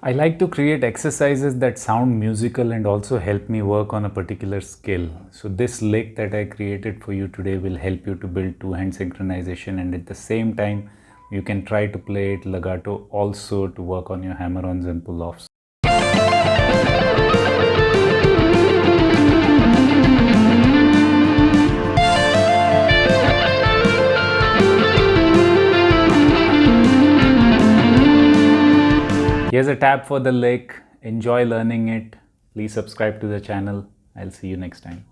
I like to create exercises that sound musical and also help me work on a particular skill. So this lick that I created for you today will help you to build two hand synchronization and at the same time you can try to play it legato also to work on your hammer-ons and pull-offs. Here's a tab for the lick. Enjoy learning it. Please subscribe to the channel. I'll see you next time.